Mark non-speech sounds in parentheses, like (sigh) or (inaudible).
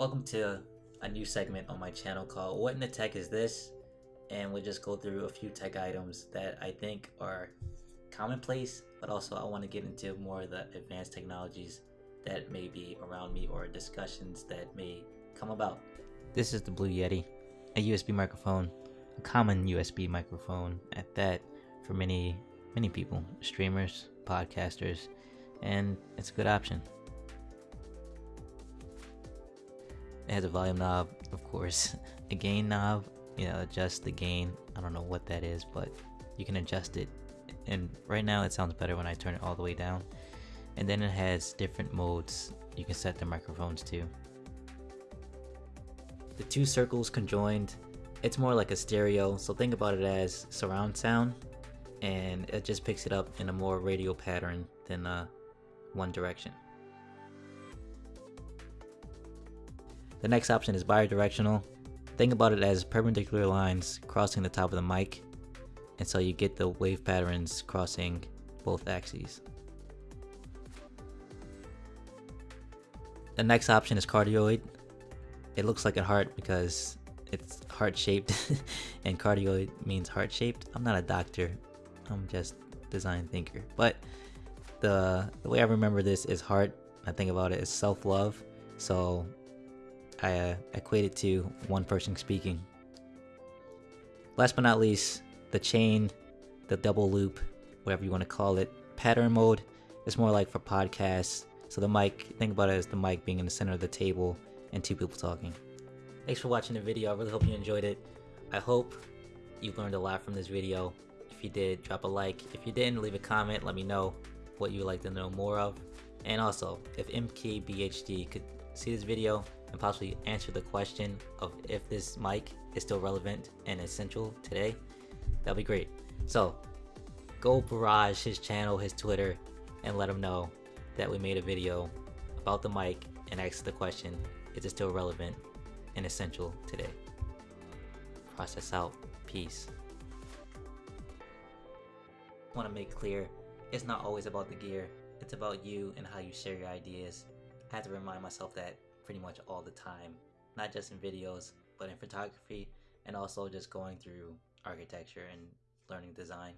Welcome to a new segment on my channel called What in the Tech is This? And we'll just go through a few tech items that I think are commonplace, but also I want to get into more of the advanced technologies that may be around me or discussions that may come about. This is the Blue Yeti, a USB microphone, a common USB microphone at that for many, many people, streamers, podcasters, and it's a good option. It has a volume knob, of course, (laughs) a gain knob, you know, adjust the gain. I don't know what that is, but you can adjust it. And right now it sounds better when I turn it all the way down. And then it has different modes you can set the microphones to. The two circles conjoined, it's more like a stereo, so think about it as surround sound, and it just picks it up in a more radial pattern than uh, one direction. The next option is bidirectional. Think about it as perpendicular lines crossing the top of the mic, and so you get the wave patterns crossing both axes. The next option is cardioid. It looks like a heart because it's heart shaped (laughs) and cardioid means heart shaped. I'm not a doctor, I'm just design thinker. But the, the way I remember this is heart. I think about it as self-love. So I uh, equate it to one person speaking. Last but not least, the chain, the double loop, whatever you want to call it. Pattern mode is more like for podcasts. So the mic, think about it as the mic being in the center of the table and two people talking. Thanks for watching the video. I really hope you enjoyed it. I hope you learned a lot from this video. If you did, drop a like. If you didn't, leave a comment. Let me know what you would like to know more of. And also, if MKBHD could see this video and possibly answer the question of if this mic is still relevant and essential today, that'd be great. So go barrage his channel, his Twitter, and let him know that we made a video about the mic and ask the question, is it still relevant and essential today? Process out. Peace. I want to make clear, it's not always about the gear. It's about you and how you share your ideas. I have to remind myself that pretty much all the time, not just in videos, but in photography and also just going through architecture and learning design.